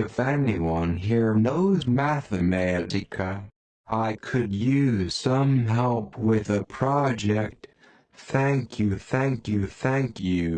If anyone here knows Mathematica, I could use some help with a project. Thank you, thank you, thank you.